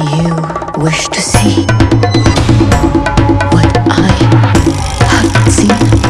You wish to see what I have seen.